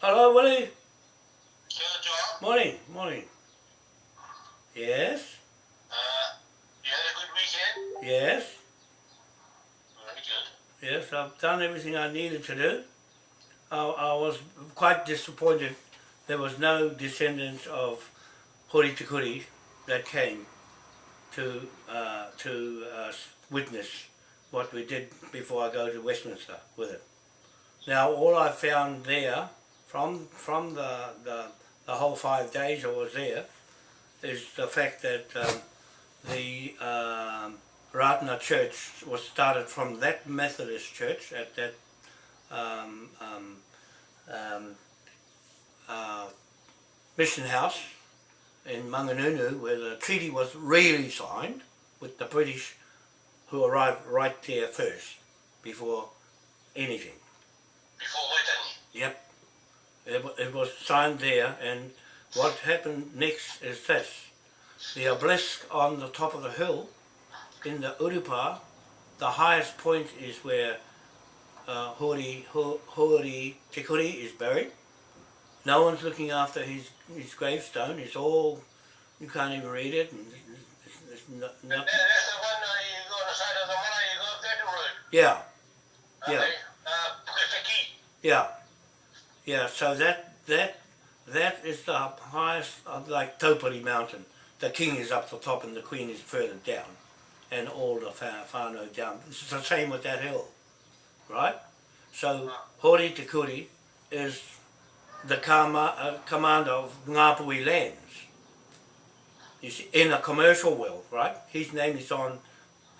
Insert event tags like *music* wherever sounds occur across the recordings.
Hello, Willie. Yeah, John. Morning, morning. Yes, Uh, you had a good weekend? yes, Very good. yes. I've done everything I needed to do. I, I was quite disappointed there was no descendants of Hori Te Kuri that came to uh, to uh, witness what we did before I go to Westminster with it. Now all I found there from from the, the, the whole five days I was there is the fact that um, the um, Ratana Church was started from that Methodist church at that um, um, um, uh, mission house in Manganunu where the treaty was really signed with the British who arrived right there first before anything. Before Waitangi. Yep. It, it was signed there and what happened next is this. The obelisk on the top of the hill in the Urupa, the highest point is where uh, Hori, Ho- Hori Te Kuri is buried. No one's looking after his, his gravestone. It's all, you can't even read it. And it's, it's no, And no, that, that's the one uh, you go on the side of the Mara, you go up that road. yeah, Yeah. Uh. Yeah, yeah. So that that that is the highest, uh, like Taupari Mountain. The king is up the top and the queen is further down, and all the whānau down. It's the same with that hill, right? So Hori Te Kuri is the kama, uh, commander of Ngāpuhi lands. You see, in a commercial world, right? His name is on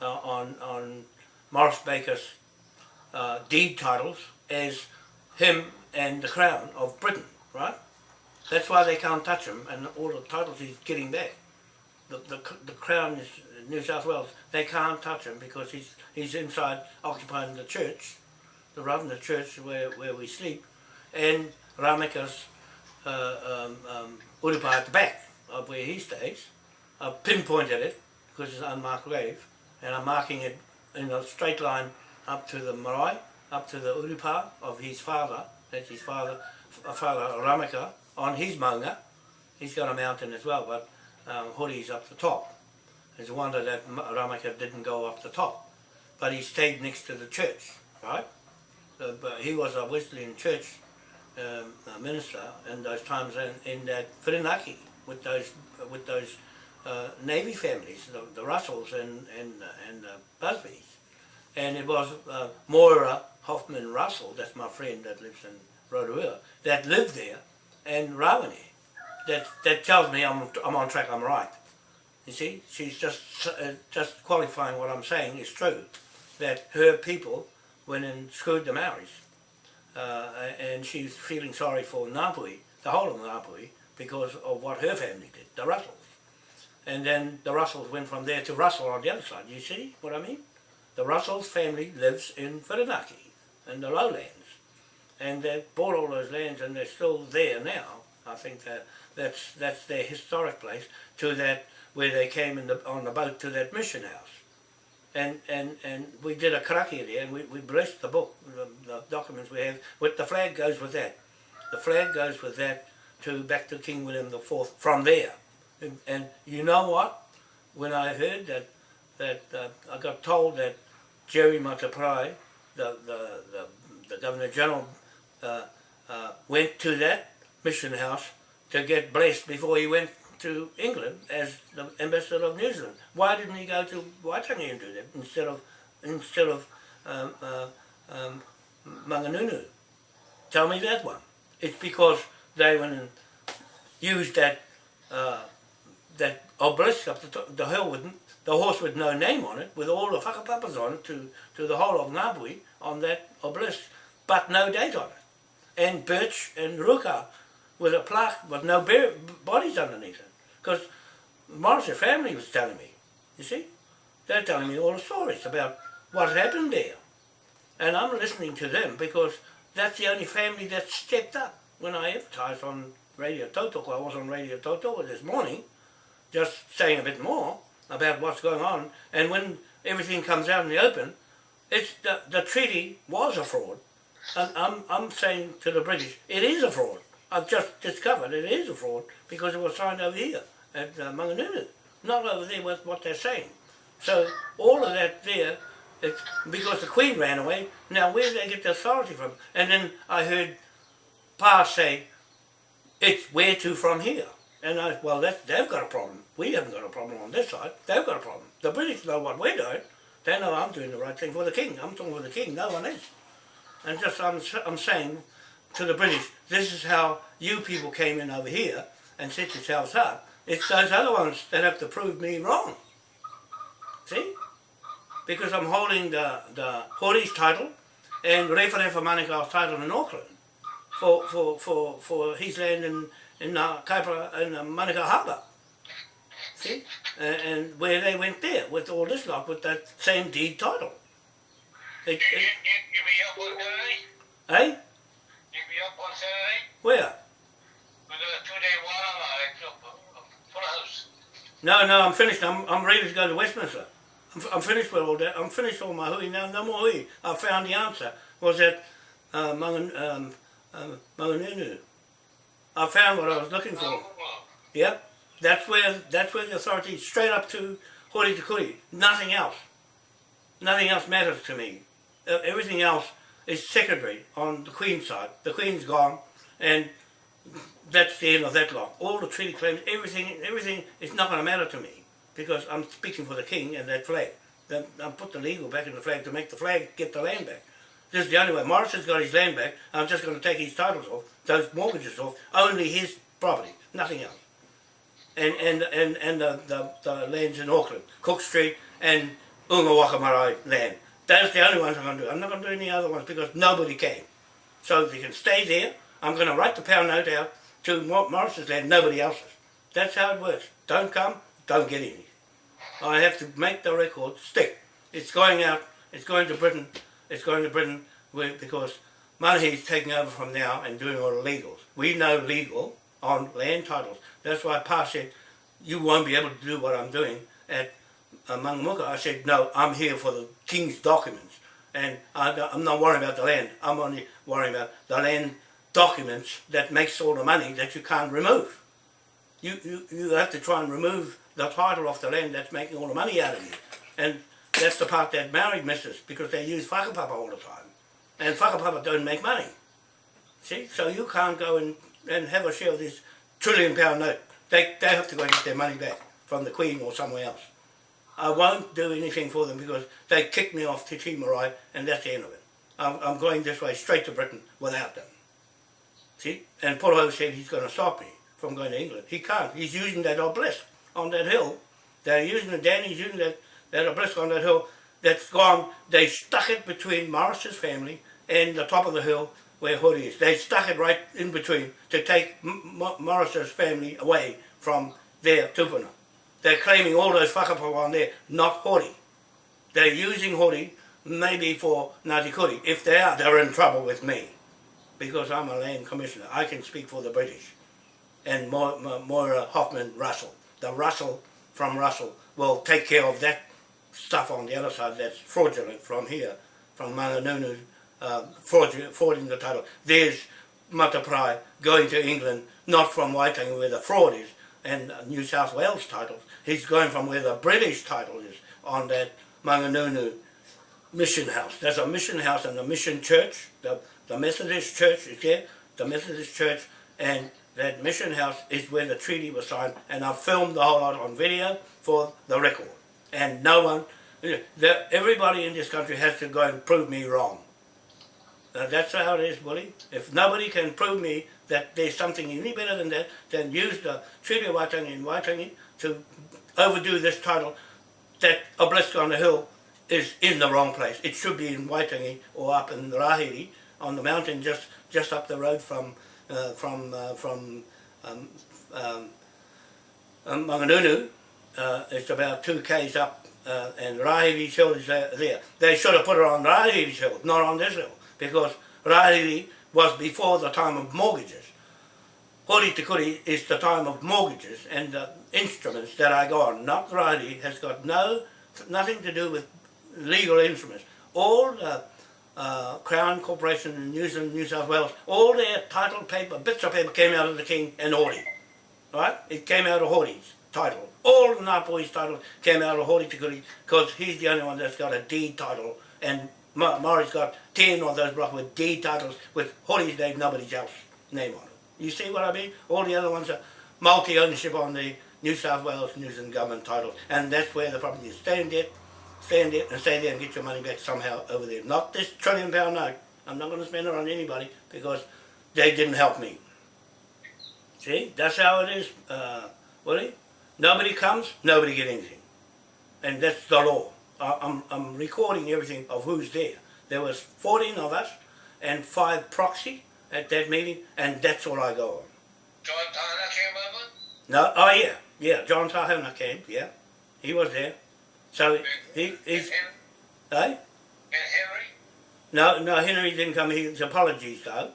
uh, on on Morris Baker's uh, deed titles as him and the crown of Britain, right? That's why they can't touch him, and all the titles he's getting back. The, the, the crown is New South Wales. They can't touch him because he's he's inside occupying the church, the Ravna church where, where we sleep, and Rameka's uh, um, um, Urupa at the back of where he stays. I've pinpointed it because it's an unmarked grave, and I'm marking it in a straight line up to the marae, up to the urupa of his father, that's his father, f- father Ramaka, on his maunga. He's got a mountain as well, but um, Hori's up the top. It's a wonder that Ramaka didn't go up the top. But he stayed next to the church, right? So, but he was a Wesleyan church um, uh, minister in those times in, in that Whirinaki with those with those uh, Navy families, the, the Russells and and uh, and uh, Busbys, and it was uh, Moira Hoffman Russell, that's my friend that lives in Rotorua, that lived there, and Rawene. That that tells me I'm I'm on track. I'm right. You see, she's just uh, just qualifying what I'm saying is true, that her people went and screwed the Maoris uh, and she's feeling sorry for Ngāpuhi, the whole of Ngāpuhi, because of what her family did, the Russells. And then the Russells went from there to Russell on the other side. You see what I mean? The Russells family lives in Whirinaki, in the lowlands. And they bought all those lands and they're still there now. I think that that's, that's their historic place to that, where they came in the, on the boat to that mission house and and and we did a karaki there, and we, we blessed the book, the, the documents we have. With the flag goes with that. The flag goes with that to back to King William the Fourth from there. And, and you know what? When I heard that that uh, I got told that Jerry Mateparae, the the the, the Governor General, uh, uh, went to that mission house to get blessed before he went to England as the ambassador of New Zealand. Why didn't he go to Waitangi and do that instead of instead of um, uh, um, Manganunu? Tell me that one. It's because they went and used that uh, that obelisk up the, top, the hill with the horse with no name on it, with all the whakapapas on it to, to the whole of Ngāpuhi on that obelisk, but no date on it. And birch and ruka with a plaque with no bodies underneath it. Because Morrissey family was telling me, you see? They're telling me all the stories about what happened there. And I'm listening to them because that's the only family that stepped up. When I advertised on Radio Toto, I was on Radio Toto this morning, just saying a bit more about what's going on. And when everything comes out in the open, it's the, the treaty was a fraud. And I'm, I'm saying to the British, it is a fraud. I've just discovered it is a fraud because it was signed over here at uh, Manganunu, not over there with what they're saying. So all of that there, it's because the Queen ran away, now where do they get the authority from? And then I heard Pa say, it's where to from here. And I, well, that's, they've got a problem. We haven't got a problem on this side. They've got a problem. The British know what we're doing. They know I'm doing the right thing for the king. I'm talking for the king. No one is. And just I'm, I'm saying to the British, this is how you people came in over here and set yourselves up. It's those other ones that have to prove me wrong. See? Because I'm holding the, the Hori's title and Referefa Manukau's title in Auckland for, for, for, for his land in, in uh, Kaipara in uh, Manukau Harbour. See? And, and where they went there with all this lot with that same deed title. It, it, you, you be up on Saturday? eh? You be up on Saturday? Where? Got a two-day on full house. No, no, I'm finished. I'm, I'm ready to go to Westminster. I'm, I'm finished with all that. I'm finished all my hui. now. no more hui. I found the answer. Was that uh, Mangan, um, um, Manganunu. I found what I was looking for. Yep. That's where that's where the authority straight up to Hori to. Nothing else. Nothing else matters to me. Everything else is secondary on the Queen's side. The Queen's gone and that's the end of that law. All the treaty claims, everything everything is not gonna matter to me because I'm speaking for the King and that flag. Then I put the legal back in the flag to make the flag get the land back. This is the only way. Morrison's got his land back. I'm just going to take his titles off, those mortgages off, only his property, nothing else. And and and and the, the, the lands in Auckland, Cook Street and Unga Waka Marae land. That's the only ones I'm going to do. I'm not going to do any other ones because nobody came. So they can stay there. I'm going to write the pound note out to Mor- Morrison's land, nobody else's. That's how it works. Don't come, don't get any. I have to make the record stick. It's going out, it's going to Britain, it's going to Britain because Manahi's taking over from now and doing all the legals. We know legal on land titles. That's why Pa said, you won't be able to do what I'm doing at uh, Mangamuka. I said, no, I'm here for the king's documents. And I, I'm not worrying about the land. I'm only worrying about the land documents that makes all the money that you can't remove. You, you, you have to try and remove the title of the land that's making all the money out of you. And that's the part that married misses because they use whakapapa all the time. And whakapapa don't make money. See? So you can't go and, and have a share of this trillion pound note. They, they have to go and get their money back from the Queen or somewhere else. I won't do anything for them because they kicked me off to Te Marae and that's the end of it. I'm, I'm going this way straight to Britain without them. See? And Poroho said he's going to stop me from going to England. He can't. He's using that obelisk on that hill. They're using the Danny's using that, that obelisk on that hill that's gone. They stuck it between Morris's family and the top of the hill where Hoodie is. They stuck it right in between to take M- M- Morris's family away from their tupuna. They're claiming all those whakapapa on there, not Hori. They're using Hori maybe for Ngāti Kuri. If they are, they're in trouble with me because I'm a land commissioner. I can speak for the British. And Mo- Mo- Moira Hoffman Russell. The Russell from Russell will take care of that stuff on the other side that's fraudulent from here, from Manganunu, uh, frauding the title. There's Mateparae going to England, not from Waitangi where the fraud is, and New South Wales titles. He's going from where the British title is on that Manganunu mission house. There's a mission house and a mission church. The, the Methodist church is there, the Methodist church, and that mission house is where the treaty was signed. And I filmed the whole lot on video for the record. And no one, everybody in this country has to go and prove me wrong. Uh, that's how it is, Willie. If nobody can prove me that there's something any better than that, then use the Treaty of Waitangi and Waitangi to overdo this title that obelisk on the hill is in the wrong place. It should be in Waitangi or up in Rahiri on the mountain just, just up the road from uh, from uh, from um, um, um, Manganunu. Uh, it's about two k's up, uh, and Rahiri's hill is there, there. They should have put it on Rahiri's hill, not on this hill, because Rahiri was before the time of mortgages. Hori Te is the time of mortgages and the instruments that I got. Not Rahiri has got no nothing to do with legal instruments. All the uh, Crown Corporation in New Zealand, New South Wales, all their title paper, bits of paper came out of the King and Hori. Right? It came out of Hori's title. All the Ngāpuhi's title came out of Hori Te Kuri because he's the only one that's got a deed title and Maury's got 10 of those blocks with deed titles with Hori's name, nobody's else name on it. You see what I mean? All the other ones are multi-ownership on the New South Wales, New Zealand government titles and that's where the problem is. Stay in debt, stay in debt and stay there and get your money back somehow over there. Not this trillion pound note. I'm not going to spend it on anybody because they didn't help me. See, that's how it is, uh, Willie. Nobody comes, nobody get anything. And that's the law. I, I'm, I'm recording everything of who's there. There was 14 of us and five proxy at that meeting and that's all I go on. John Tana came over. No, oh yeah, yeah, John Tahana came, yeah. He was there. So And, he, he's, and, eh? and Henry. No, no, Henry didn't come. His apologies, though.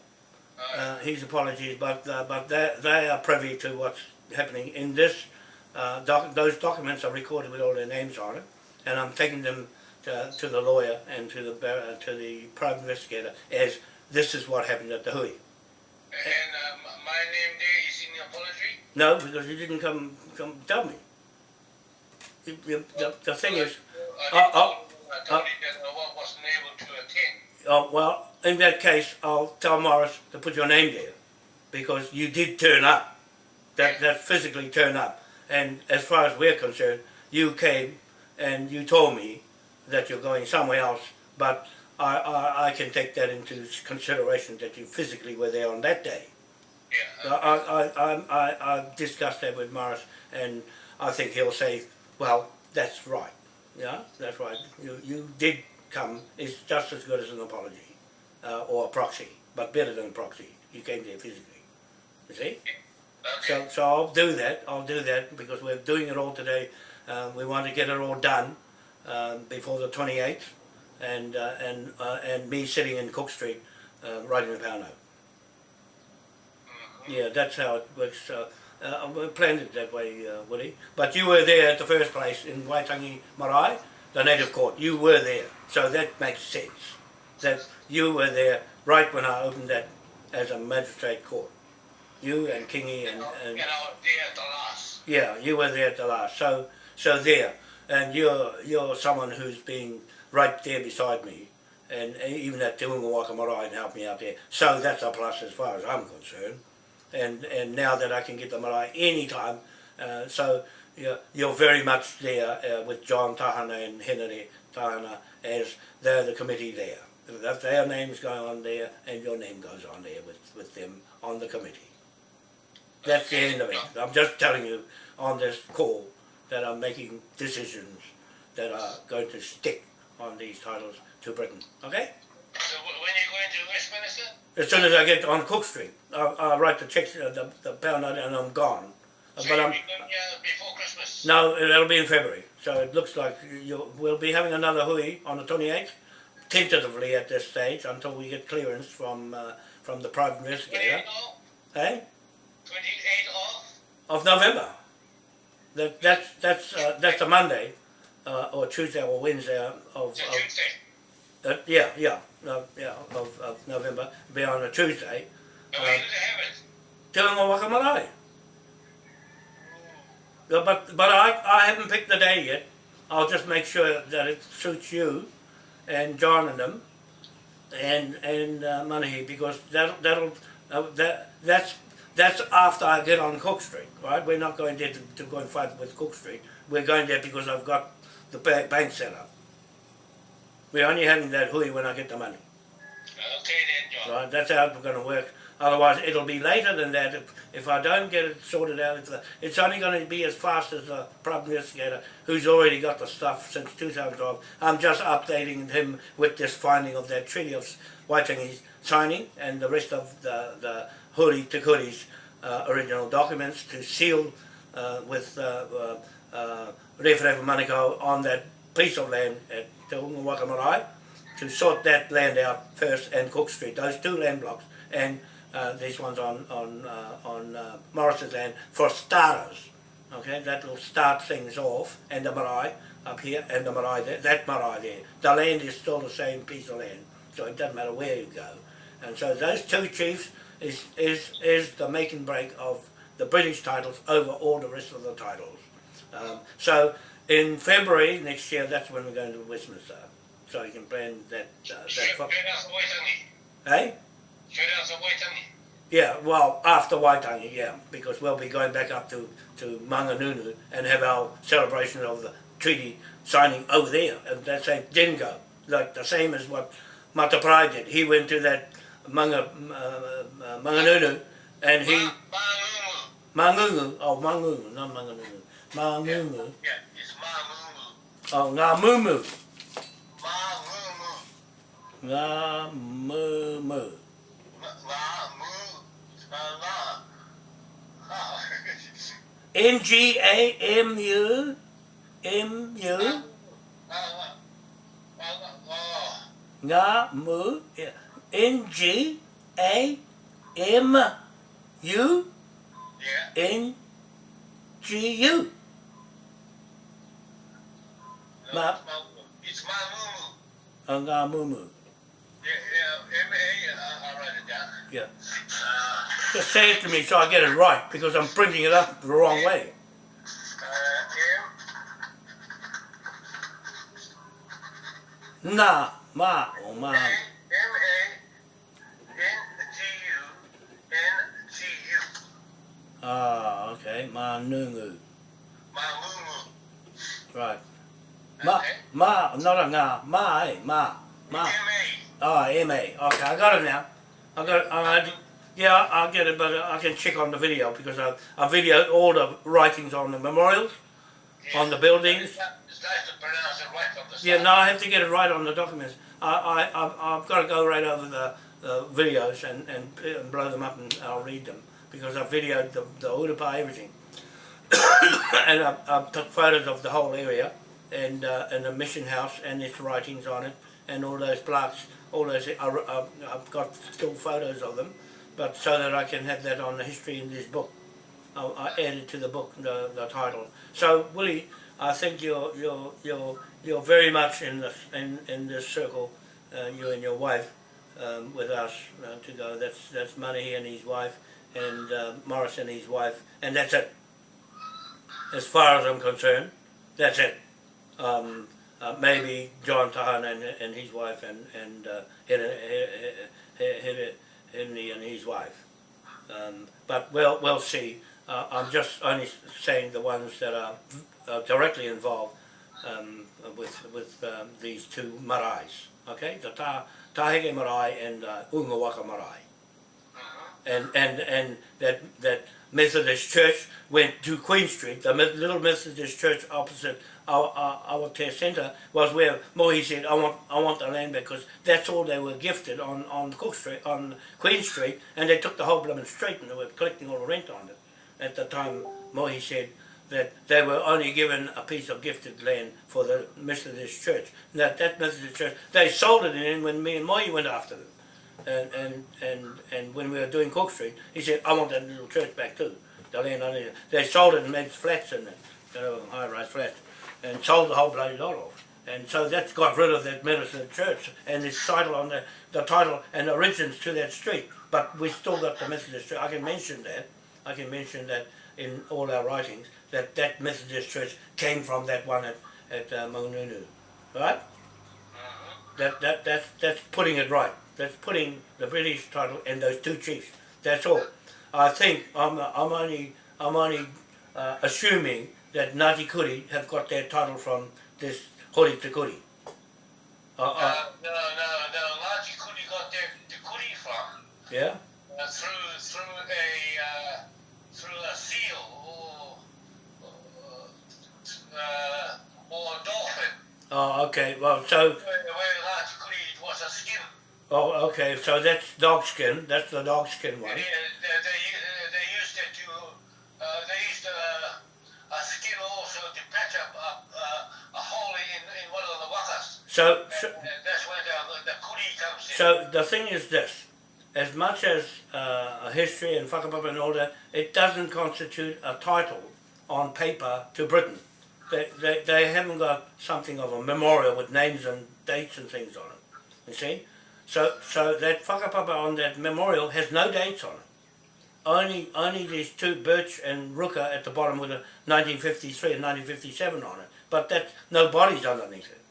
Uh, Uh, his apologies, but uh, but they they are privy to what's happening in this. Uh, doc, those documents are recorded with all their names on it, and I'm taking them to, to the lawyer and to the uh, to the private investigator as this is what happened at the Hui. and uh, m- my name there is in the apology. No, because you didn't come come tell me. The, the, the, the thing is, I, Uh, uh, I told you that I wasn't able to attend. oh, well, in that case, I'll tell Morris to put your name there, because you did turn up. That that physically turn up, and as far as we're concerned, you came and you told me that you're going somewhere else, but I, I, I can take that into consideration that you physically were there on that day. Yeah. I, I, I, I, I've discussed that with Morris, and I think he'll say, well, that's right. Yeah, that's right. You, you did come. It's just as good as an apology uh, or a proxy, but better than a proxy. You came there physically. You see? Okay. So, so I'll do that. I'll do that because we're doing it all today. Uh, we want to get it all done um, before the 28th, and uh, and uh, and me sitting in Cook Street uh, writing the power note. Mhm. Yeah, that's how it works. Uh, uh, we planned it that way, uh, Woody. But you were there at the first place in Waitangi Marae, the native court. You were there, so that makes sense. That you were there right when I opened that as a magistrate court. You and Kingi and, and and I was there at the last. yeah, you were there at the last. So so there, and you're you're someone who's been right there beside me, and even at Te Unga Waka Marae and helped me out there. So that's a plus as far as I'm concerned. And and now that I can get the marae anytime, uh, so you're, you're very much there uh, with John Tahana and Henry Tahana as they're the committee there. That their names go on there, and your name goes on there with, with them on the committee. That's the end of it. I'm just telling you on this call that I'm making decisions that are going to stick on these titles to Britain. Okay? So wh- when you going to Westminster? As soon as I get on Cook Street, I'll, I'll write the check, uh, the, the pound note, and I'm gone. So But I'm, be going here before Christmas. no, it'll be in February. So it looks like you, we'll be having another hui on the 28th, tentatively at this stage, until we get clearance from uh, from the private investigator. 28 off. Eh? 28 off. of November. That that's that's uh, that's a Monday, uh, or Tuesday or Wednesday of, of Tuesday. uh, yeah yeah no, yeah of, of November. Be on a Tuesday. And Uh, when did they have it? Doing. Yeah, But but I I haven't picked the day yet. I'll just make sure that it suits you, and John and them, and and uh, Manahi because that that'll uh, that that's that's after I get on Cook Street, right? We're not going there to, to go and fight with Cook Street. We're going there because I've got the bank set up. We're only having that hui when I get the money. Okay then, John. Right, that's how it's going to work. Otherwise, it'll be later than that if, if I don't get it sorted out. If the, it's only going to be as fast as the private investigator who's already got the stuff since 2012. I'm just updating him with this finding of that treaty of Waitangi's signing and the rest of the, the Hori Te Kuri's uh, original documents to seal uh, with uh, uh, uh, Referefa Manukau on that piece of land at Te Unga to sort that land out first and Cook Street, those two land blocks, and uh, these ones on on uh, on Morris's land for starters. Okay, that will start things off, and the marae up here, and the marae there, that marae there. The land is still the same piece of land so it doesn't matter where you go. And so those two chiefs is, is, is the make and break of the British titles over all the rest of the titles. Um, so in February next year, that's when we're going to Westminster. So you can plan that. Uh, that fo- Shredder's waiting. Shredder's. Yeah, well, after Waitangi, yeah, because we'll be going back up to, to Manganunu and have our celebration of the treaty signing over there. And that's a Dingo, like the same as what Mateparae did. He went to that Manga, uh, Manganunu and he, Mangungu. Mangungu, oh Mangungu, not Manganunu, Mangungu, Yeah, it's Mangungu. oh Ngamumu, Mangungu. Ngamumu. N G A M U M U Ngamu yeah. N G A M U Yeah. N G U Ma- It's Mangungu. uh, Ngamumu. Yeah, yeah, M-A, uh, I'll write it down. Yeah. Uh, Just say it to me so I get it right because I'm printing it up the wrong way. uh, M, Na ma or ma. A, Ah, okay. Ma nungu. Mangungu. Right. Ma Okay. ma not a nga. Ma eh ma ma. M-A. Oh, M A. Okay, I got it now. I got. I, yeah, I'll get it, but I can check on the video because I I videoed all the writings on the memorials, on the buildings. It's nice to right from the Yeah, no, I have to get it right on the documents. I I I've, I've got to go right over the uh, videos and, and and blow them up and I'll read them because I videoed the the Urupa everything, *coughs* and I, I took photos of the whole area and uh, and the mission house and its writings on it and all those plaques, all those. I, I, I've got still photos of them, but so that I can have that on the history in this book. I, I added to the book the, the title. So Willie, I think you're you're you're you're very much in this in, in this circle, uh, you and your wife, um, with us uh, to go. That's that's Money and his wife, and uh, Morris and his wife, and that's it. As far as I'm concerned, that's it. Um, uh, maybe John Tahan and, and his wife, and and uh, Henry and his wife. Um, but we'll we'll see. Uh, I'm just only saying the ones that are uh, directly involved um, with with um, these two marais. Okay, the Ta Tahege marae and uh, Unga Waka marae. And and and that that Methodist church went to Queen Street. The little Methodist church opposite our our, our care centre was where Mohi said, "I want I want the land because that's all they were gifted on on Cook Street on Queen Street, and they took the whole blooming street and they were collecting all the rent on it." At the time, Mohi said that they were only given a piece of gifted land for the Methodist church. And that that Methodist church, they sold it in when me and Mohi went after them. And, and, and, and when we were doing Cook Street, he said, I want that little church back too. The land on it. They sold it and made flats in it, you know, high-rise flats, and sold the whole bloody lot off. And so that's got rid of that Methodist church and its title on the, the title and origins to that street. But we still got the Methodist church. I can mention that. I can mention that in all our writings, that that Methodist church came from that one at, at uh, Maununu. Right? That, that, that's, that's putting it right. That's putting the British title and those two chiefs. That's all. I think I'm, I'm only, I'm only uh, assuming that Ngāti Kuri have got their title from this Hori Te Kuri. Uh, uh, no, no, no. Ngāti Kuri got their, the Kuri from yeah? uh, through through a uh, through a seal or uh, or a dolphin. Oh, okay. Well, so, Where, where Ngāti Kuri was a skin. Oh, okay. So that's dog skin. That's the dog skin one. And, uh, they, they, uh, they used it to uh, they used uh, a skin also to patch up a, uh, a hole in, in one of the wakas. So, so, And, and that's where the, the kuri comes in. So the thing is this, as much as uh, a history and whakapapa and all that, it doesn't constitute a title on paper to Britain. They, they, they haven't got something of a memorial with names and dates and things on it, you see? So, so that whakapapa on that memorial has no dates on it. Only, only these two birch and ruka at the bottom with a 1953 and 1957 on it. But that no bodies underneath it.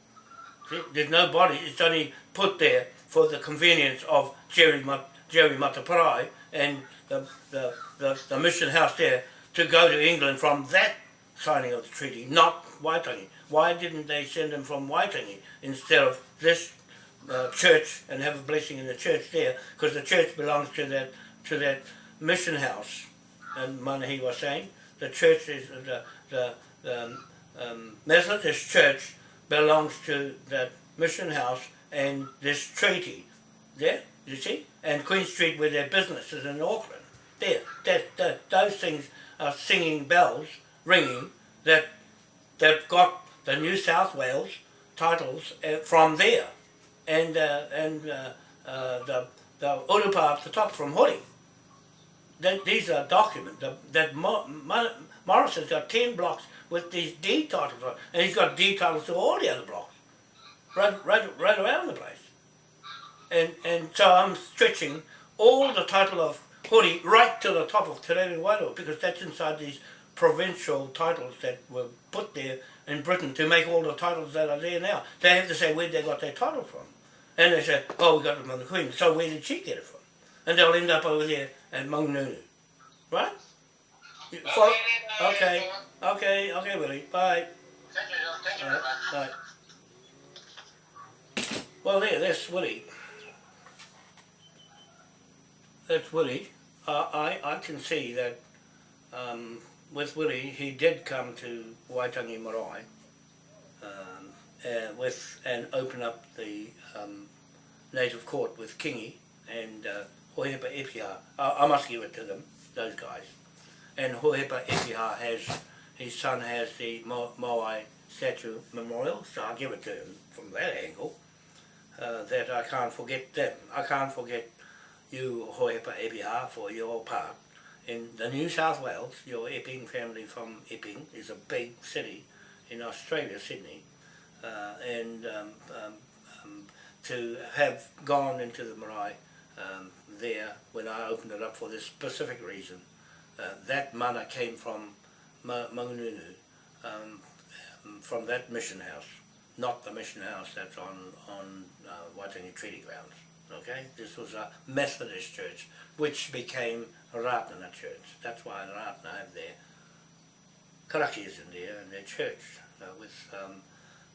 See, there's no body. It's only put there for the convenience of Jerry, Jerry Mateparae and the, the, the, the mission house there to go to England from that signing of the treaty, not Waitangi. Why didn't they send him from Waitangi instead of this uh, church and have a blessing in the church there? Because the church belongs to that to that mission house. And Manahi was saying the church is the the, the um, um, Methodist church belongs to that mission house and this treaty. There, you see, and Queen Street where their business is in Auckland. There, that, that those things are singing bells, ringing that they've got the New South Wales titles uh, from there, and uh, and uh, uh, the the Urupa at the top from Hori. That these are documents. That Mo, Mo, Morris has got ten blocks with these deed titles on, and he's got deed titles to all the other blocks, right right right around the place. And and so I'm stretching all the title of Hori right to the top of Te Wairua because that's inside these provincial titles that were put there in Britain to make all the titles that are there now. They have to say where they got their title from. And they say, oh, we got them from the Queen. So where did she get it from? And they'll end up over there at Mangununu. Right? Follow? Okay, okay, okay, Willie. Bye. Thank you, John. Thank you All very right, bye. Well, there, that's Willie. That's Willie. Uh, I, I can see that um, with Willie, he did come to Waitangi Marae um, uh, with and open up the um, native court with Kingi and uh, Hohepa Epiha. I, I must give it to them, those guys. And Hohepa Epiha has, his son has the Mo- Moai statue memorial, so I give it to him from that angle. Uh, that I can't forget them. I can't forget you, Hohepa Epiha, for your part in the New South Wales, your Epping family from Epping is a big city in Australia, Sydney, uh, and um, um, um, to have gone into the marae there when I opened it up for this specific reason, uh, that mana came from Ma- Mangununu, from that mission house, not the mission house that's on on uh, Waitangi Treaty Grounds. Okay, this was a Methodist church, which became a Ratana church. That's why the Ratana have their karakias in there and their church. Uh, with um,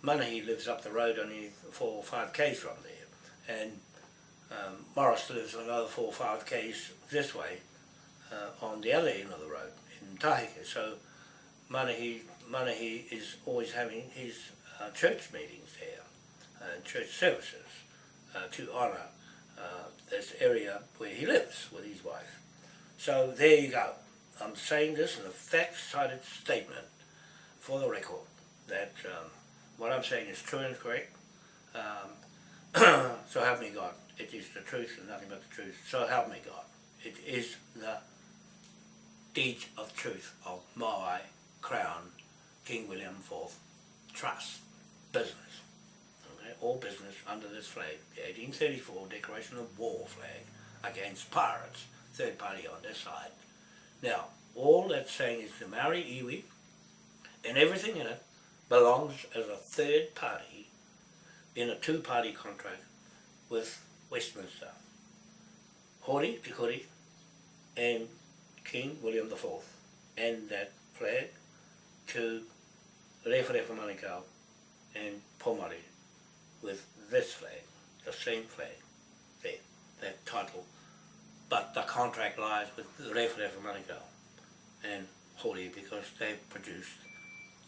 Manahi lives up the road only four or five k's from there, and um, Morris lives another four or five k's this way uh, on the other end of the road in Tahike. So Manahi, Manahi is always having his uh, church meetings there, uh, church services uh, to honour uh, this area where he lives with his wife. So there you go. I'm saying this in a fact-cited statement for the record that um, what I'm saying is true and correct. Um, *clears throat* so help me God. It is the truth and nothing but the truth. So help me God. It is the deed of truth of Moai Crown King William IV Trust business. Okay, all business under this flag, the 1834 Declaration of War flag against pirates, third party on this side. Now, all that's saying is the Maori iwi and everything in it belongs as a third party in a two-party contract with Westminster. Hori Te and King William IV and that flag to Rewharewha Manukau and Pomare with this flag, the same flag, there, that title. But the contract lies with Rewharewha Manukau and Hori because they've produced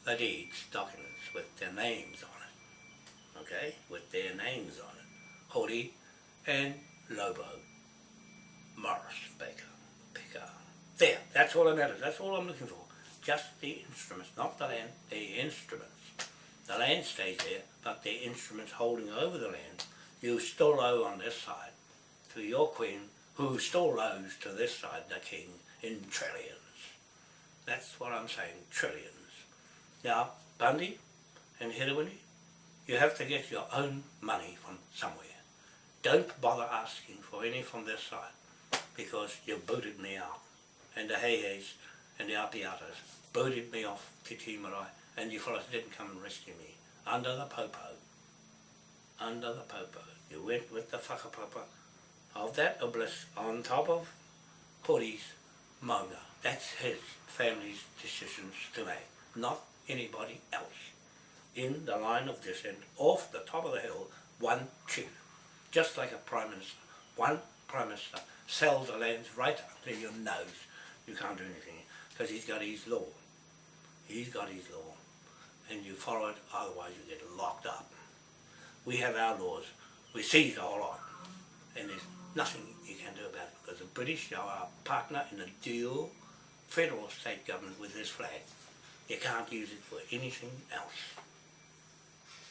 the deeds, documents with their names on it. Okay? With their names on it. Hori and Lobo. Morris, Baker, Picker. There, that's all that matters. That's all I'm looking for. Just the instruments, not the land, the instruments. The land stays there, but the instruments holding over the land, you still owe on this side to your queen, who still owes to this side, the king, in trillions. That's what I'm saying, trillions. Now, Bundy and Hirawini, you have to get your own money from somewhere. don't bother asking for any from this side because you booted me out. And the Heihei's and the Apiatas booted me off Te Tii Marae and you fellas didn't come and rescue me. Under the popo. Under the popo. You went with the whakapapa of that obelisk on top of Hori's Maunga. That's his family's decisions to make, not anybody else. In the line of descent, off the top of the hill, one chief, just like a prime minister. One prime minister sells the lands right under your nose. You can't do anything because he's got his law. He's got his law, and you follow it. Otherwise, you get locked up. We have our laws. We seize the whole lot, and there's nothing you can do about it because the British are our partner in a dual federal state government with this flag. You can't use it for anything else.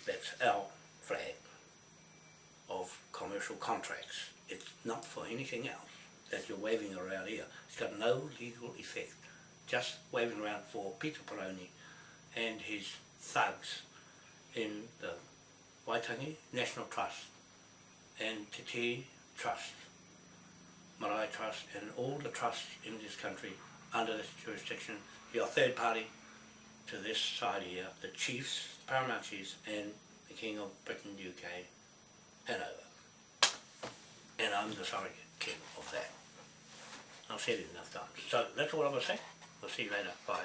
That's our flag of commercial contracts. It's not for anything else that you're waving around here. It's got no legal effect. Just waving around for Peter Paraone and his thugs in the Waitangi National Trust and Te Trust, Marae Trust and all the trusts in this country under this jurisdiction. You're a third party to this side here, the chiefs, paramount chiefs and the King of Britain, UK, Hanover. And I'm the surrogate king of that. I've said it enough times. So that's all I'm going to say. We'll see you later. Bye.